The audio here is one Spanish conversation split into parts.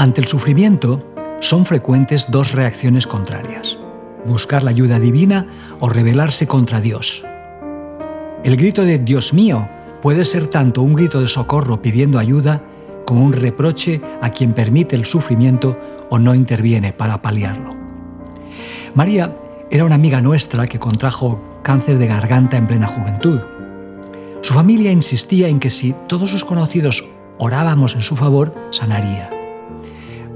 Ante el sufrimiento, son frecuentes dos reacciones contrarias, buscar la ayuda divina o rebelarse contra Dios. El grito de Dios mío puede ser tanto un grito de socorro pidiendo ayuda como un reproche a quien permite el sufrimiento o no interviene para paliarlo. María era una amiga nuestra que contrajo cáncer de garganta en plena juventud. Su familia insistía en que si todos sus conocidos orábamos en su favor, sanaría.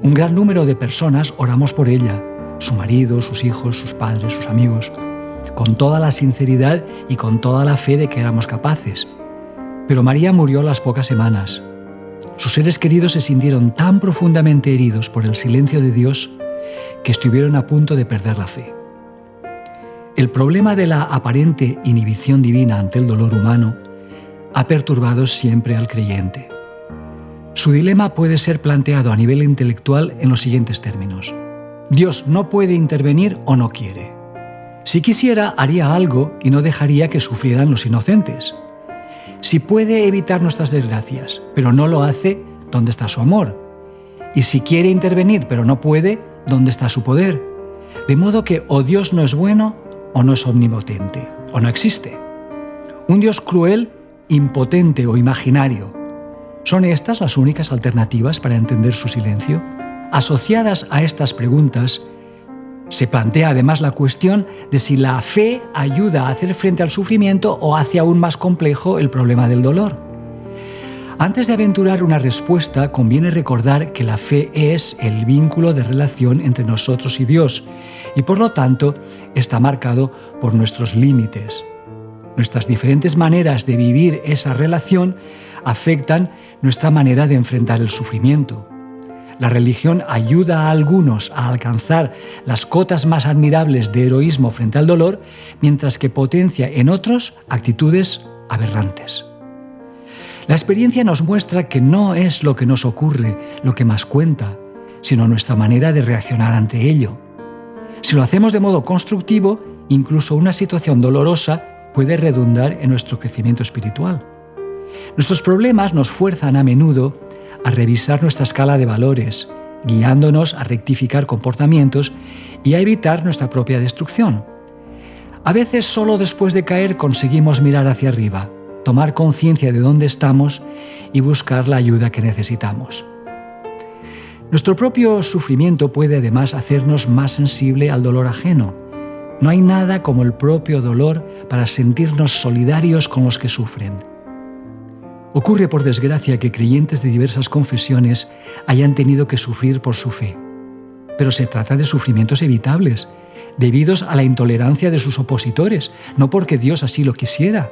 Un gran número de personas oramos por ella, su marido, sus hijos, sus padres, sus amigos, con toda la sinceridad y con toda la fe de que éramos capaces. Pero María murió a las pocas semanas. Sus seres queridos se sintieron tan profundamente heridos por el silencio de Dios que estuvieron a punto de perder la fe. El problema de la aparente inhibición divina ante el dolor humano ha perturbado siempre al creyente. Su dilema puede ser planteado a nivel intelectual en los siguientes términos. Dios no puede intervenir o no quiere. Si quisiera, haría algo y no dejaría que sufrieran los inocentes. Si puede evitar nuestras desgracias, pero no lo hace, ¿dónde está su amor? Y si quiere intervenir, pero no puede, ¿dónde está su poder? De modo que o Dios no es bueno o no es omnipotente, o no existe. Un Dios cruel, impotente o imaginario, ¿Son estas las únicas alternativas para entender su silencio? Asociadas a estas preguntas, se plantea además la cuestión de si la fe ayuda a hacer frente al sufrimiento o hace aún más complejo el problema del dolor. Antes de aventurar una respuesta, conviene recordar que la fe es el vínculo de relación entre nosotros y Dios y por lo tanto está marcado por nuestros límites. Nuestras diferentes maneras de vivir esa relación afectan nuestra manera de enfrentar el sufrimiento. La religión ayuda a algunos a alcanzar las cotas más admirables de heroísmo frente al dolor, mientras que potencia en otros actitudes aberrantes. La experiencia nos muestra que no es lo que nos ocurre lo que más cuenta, sino nuestra manera de reaccionar ante ello. Si lo hacemos de modo constructivo, incluso una situación dolorosa puede redundar en nuestro crecimiento espiritual. Nuestros problemas nos fuerzan a menudo a revisar nuestra escala de valores, guiándonos a rectificar comportamientos y a evitar nuestra propia destrucción. A veces solo después de caer conseguimos mirar hacia arriba, tomar conciencia de dónde estamos y buscar la ayuda que necesitamos. Nuestro propio sufrimiento puede además hacernos más sensible al dolor ajeno. No hay nada como el propio dolor para sentirnos solidarios con los que sufren. Ocurre por desgracia que creyentes de diversas confesiones hayan tenido que sufrir por su fe. Pero se trata de sufrimientos evitables, debidos a la intolerancia de sus opositores, no porque Dios así lo quisiera.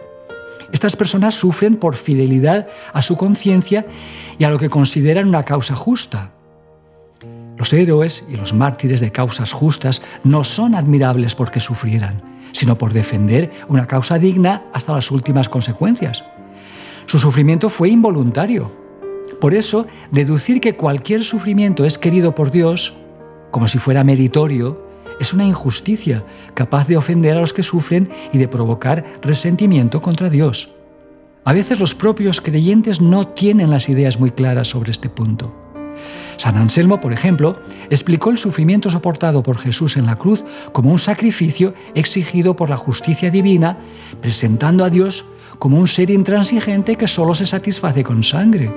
Estas personas sufren por fidelidad a su conciencia y a lo que consideran una causa justa. Los héroes y los mártires de causas justas no son admirables porque sufrieran, sino por defender una causa digna hasta las últimas consecuencias. Su sufrimiento fue involuntario. Por eso, deducir que cualquier sufrimiento es querido por Dios, como si fuera meritorio, es una injusticia capaz de ofender a los que sufren y de provocar resentimiento contra Dios. A veces los propios creyentes no tienen las ideas muy claras sobre este punto. San Anselmo, por ejemplo, explicó el sufrimiento soportado por Jesús en la cruz como un sacrificio exigido por la justicia divina, presentando a Dios como un ser intransigente que solo se satisface con sangre.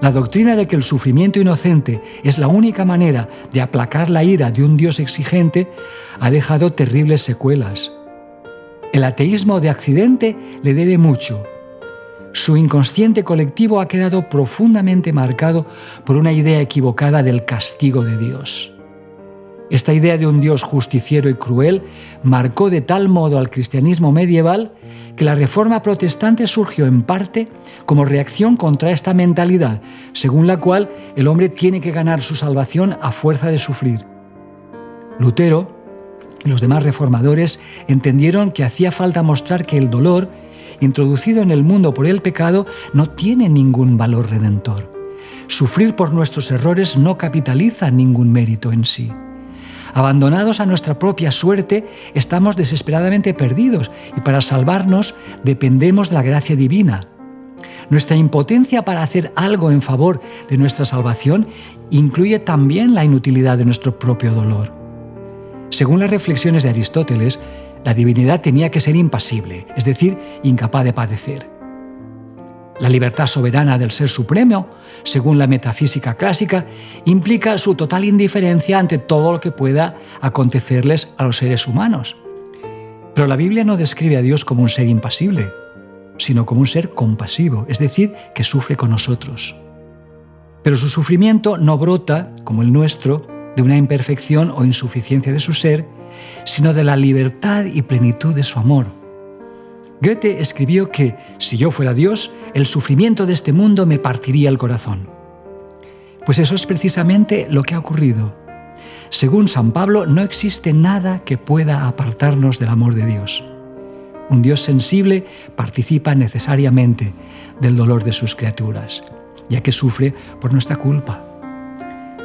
La doctrina de que el sufrimiento inocente es la única manera de aplacar la ira de un Dios exigente ha dejado terribles secuelas. El ateísmo de accidente le debe mucho. Su inconsciente colectivo ha quedado profundamente marcado por una idea equivocada del castigo de Dios. Esta idea de un Dios justiciero y cruel marcó de tal modo al cristianismo medieval que la reforma protestante surgió en parte como reacción contra esta mentalidad, según la cual el hombre tiene que ganar su salvación a fuerza de sufrir. Lutero y los demás reformadores entendieron que hacía falta mostrar que el dolor, introducido en el mundo por el pecado, no tiene ningún valor redentor. Sufrir por nuestros errores no capitaliza ningún mérito en sí. Abandonados a nuestra propia suerte, estamos desesperadamente perdidos y para salvarnos dependemos de la gracia divina. Nuestra impotencia para hacer algo en favor de nuestra salvación incluye también la inutilidad de nuestro propio dolor. Según las reflexiones de Aristóteles, la divinidad tenía que ser impasible, es decir, incapaz de padecer. La libertad soberana del Ser Supremo, según la metafísica clásica, implica su total indiferencia ante todo lo que pueda acontecerles a los seres humanos. Pero la Biblia no describe a Dios como un ser impasible, sino como un ser compasivo, es decir, que sufre con nosotros. Pero su sufrimiento no brota, como el nuestro, de una imperfección o insuficiencia de su ser, sino de la libertad y plenitud de su amor. Goethe escribió que, si yo fuera Dios, el sufrimiento de este mundo me partiría el corazón. Pues eso es precisamente lo que ha ocurrido. Según San Pablo, no existe nada que pueda apartarnos del amor de Dios. Un Dios sensible participa necesariamente del dolor de sus criaturas, ya que sufre por nuestra culpa.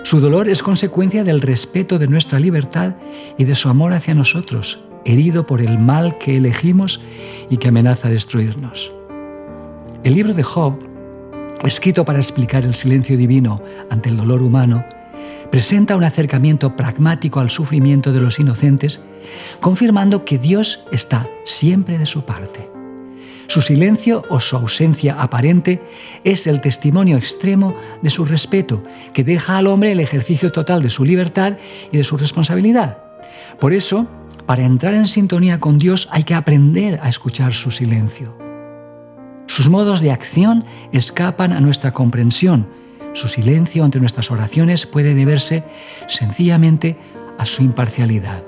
Su dolor es consecuencia del respeto de nuestra libertad y de su amor hacia nosotros, herido por el mal que elegimos y que amenaza destruirnos. El libro de Job, escrito para explicar el silencio divino ante el dolor humano, presenta un acercamiento pragmático al sufrimiento de los inocentes, confirmando que Dios está siempre de su parte. Su silencio o su ausencia aparente es el testimonio extremo de su respeto, que deja al hombre el ejercicio total de su libertad y de su responsabilidad. Por eso, para entrar en sintonía con Dios hay que aprender a escuchar su silencio. Sus modos de acción escapan a nuestra comprensión. Su silencio ante nuestras oraciones puede deberse sencillamente a su imparcialidad.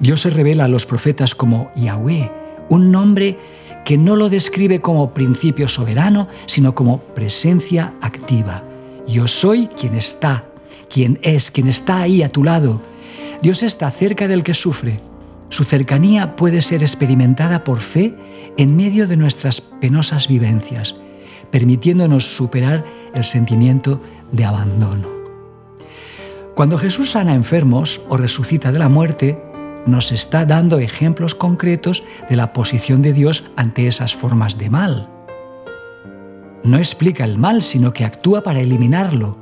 Dios se revela a los profetas como Yahweh, un nombre que no lo describe como principio soberano, sino como presencia activa. Yo soy quien está, quien es, quien está ahí a tu lado. Dios está cerca del que sufre. Su cercanía puede ser experimentada por fe en medio de nuestras penosas vivencias, permitiéndonos superar el sentimiento de abandono. Cuando Jesús sana enfermos o resucita de la muerte, nos está dando ejemplos concretos de la posición de Dios ante esas formas de mal. No explica el mal, sino que actúa para eliminarlo.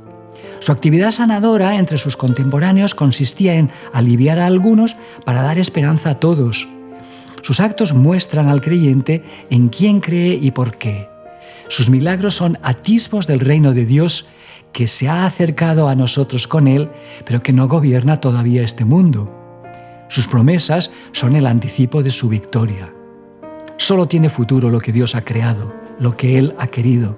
Su actividad sanadora entre sus contemporáneos consistía en aliviar a algunos para dar esperanza a todos. Sus actos muestran al creyente en quién cree y por qué. Sus milagros son atisbos del reino de Dios que se ha acercado a nosotros con él, pero que no gobierna todavía este mundo. Sus promesas son el anticipo de su victoria. Solo tiene futuro lo que Dios ha creado, lo que Él ha querido.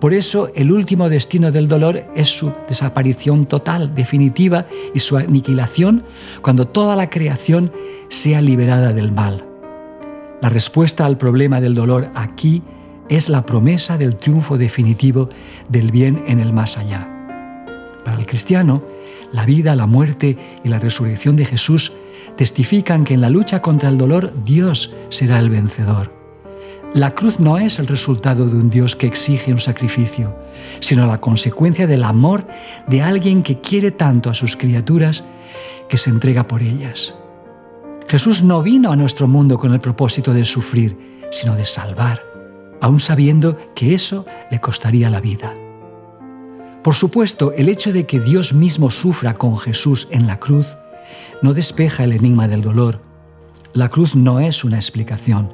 Por eso el último destino del dolor es su desaparición total, definitiva y su aniquilación cuando toda la creación sea liberada del mal. La respuesta al problema del dolor aquí es la promesa del triunfo definitivo del bien en el más allá. Para el cristiano, la vida, la muerte y la resurrección de Jesús testifican que en la lucha contra el dolor Dios será el vencedor. La cruz no es el resultado de un Dios que exige un sacrificio, sino la consecuencia del amor de alguien que quiere tanto a sus criaturas que se entrega por ellas. Jesús no vino a nuestro mundo con el propósito de sufrir, sino de salvar, aun sabiendo que eso le costaría la vida. Por supuesto, el hecho de que Dios mismo sufra con Jesús en la cruz no despeja el enigma del dolor. La cruz no es una explicación,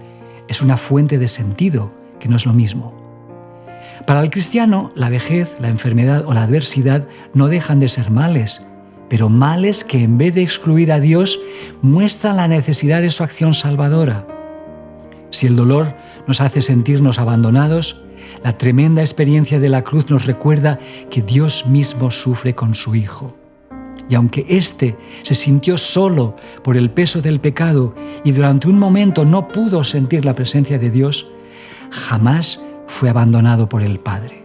es una fuente de sentido, que no es lo mismo. Para el cristiano, la vejez, la enfermedad o la adversidad no dejan de ser males, pero males que en vez de excluir a Dios muestran la necesidad de su acción salvadora. Si el dolor nos hace sentirnos abandonados, la tremenda experiencia de la cruz nos recuerda que Dios mismo sufre con su Hijo. Y aunque éste se sintió solo por el peso del pecado y durante un momento no pudo sentir la presencia de Dios, jamás fue abandonado por el Padre.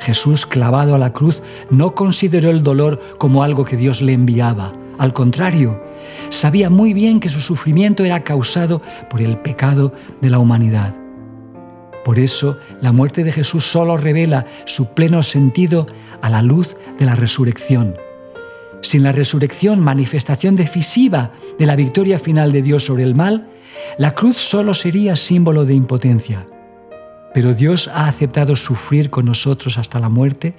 Jesús, clavado a la cruz, no consideró el dolor como algo que Dios le enviaba. Al contrario, sabía muy bien que su sufrimiento era causado por el pecado de la humanidad. Por eso, la muerte de Jesús solo revela su pleno sentido a la luz de la resurrección sin la resurrección, manifestación decisiva de la victoria final de Dios sobre el mal, la cruz solo sería símbolo de impotencia. pero Dios ha aceptado sufrir con nosotros hasta la muerte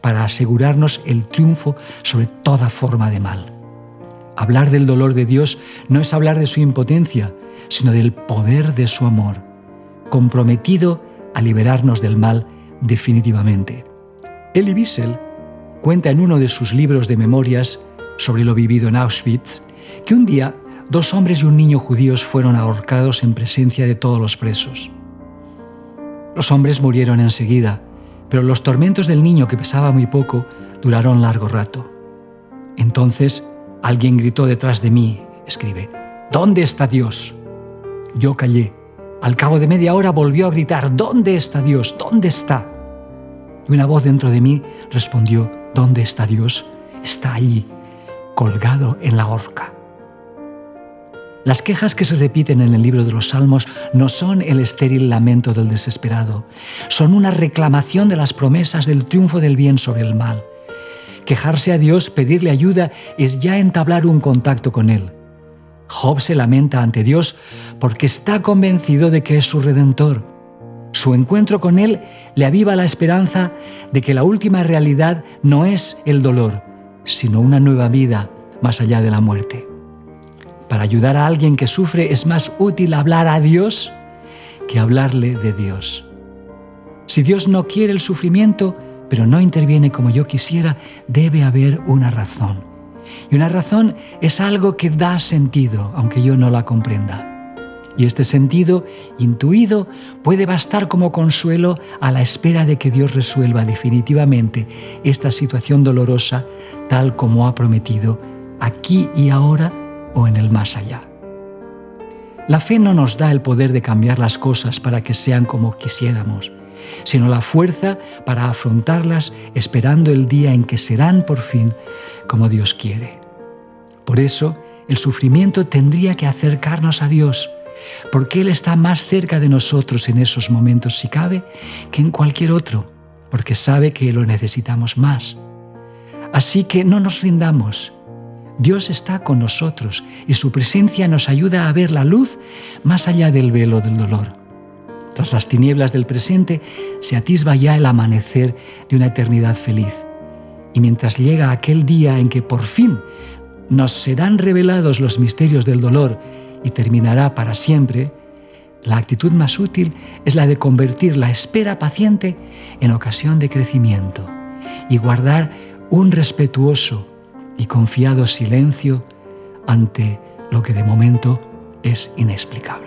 para asegurarnos el triunfo sobre toda forma de mal. Hablar del dolor de Dios no es hablar de su impotencia, sino del poder de su amor, comprometido a liberarnos del mal definitivamente. Elie Wiesel cuenta en uno de sus libros de memorias sobre lo vivido en Auschwitz que un día dos hombres y un niño judíos fueron ahorcados en presencia de todos los presos. Los hombres murieron enseguida, pero los tormentos del niño, que pesaba muy poco, duraron largo rato. Entonces alguien gritó detrás de mí, escribe, ¿Dónde está Dios? Yo callé. Al cabo de media hora volvió a gritar, ¿Dónde está Dios? ¿Dónde está? Y una voz dentro de mí respondió, ¿Dónde está Dios? Está allí, colgado en la horca. Las quejas que se repiten en el libro de los Salmos no son el estéril lamento del desesperado, son una reclamación de las promesas del triunfo del bien sobre el mal. Quejarse a Dios, pedirle ayuda, es ya entablar un contacto con Él. Job se lamenta ante Dios porque está convencido de que es su redentor. Su encuentro con Él le aviva la esperanza de que la última realidad no es el dolor, sino una nueva vida más allá de la muerte. Para ayudar a alguien que sufre es más útil hablar a Dios que hablarle de Dios. Si Dios no quiere el sufrimiento, pero no interviene como yo quisiera, debe haber una razón. Y una razón es algo que da sentido, aunque yo no la comprenda. Y este sentido, intuido, puede bastar como consuelo a la espera de que Dios resuelva definitivamente esta situación dolorosa tal como ha prometido aquí y ahora o en el más allá. La fe no nos da el poder de cambiar las cosas para que sean como quisiéramos, sino la fuerza para afrontarlas esperando el día en que serán por fin como Dios quiere. Por eso, el sufrimiento tendría que acercarnos a Dios, porque Él está más cerca de nosotros en esos momentos, si cabe, que en cualquier otro, porque sabe que lo necesitamos más. Así que no nos rindamos, Dios está con nosotros y su presencia nos ayuda a ver la luz más allá del velo del dolor. Tras las tinieblas del presente se atisba ya el amanecer de una eternidad feliz. Y mientras llega aquel día en que por fin nos serán revelados los misterios del dolor y terminará para siempre, la actitud más útil es la de convertir la espera paciente en ocasión de crecimiento y guardar un respetuoso, y confiado silencio ante lo que de momento es inexplicable.